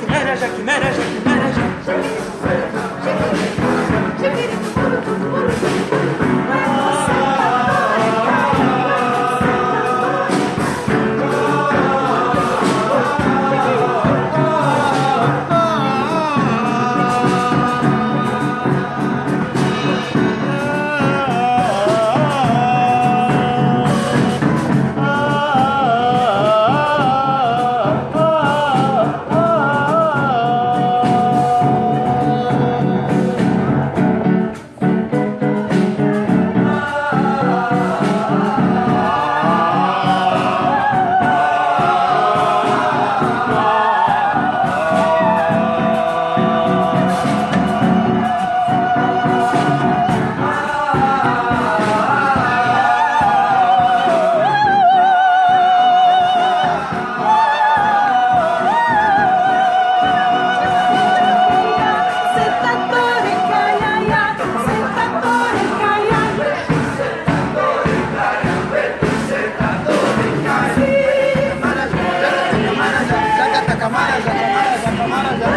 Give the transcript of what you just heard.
Que mereja, que mereja. Vamos a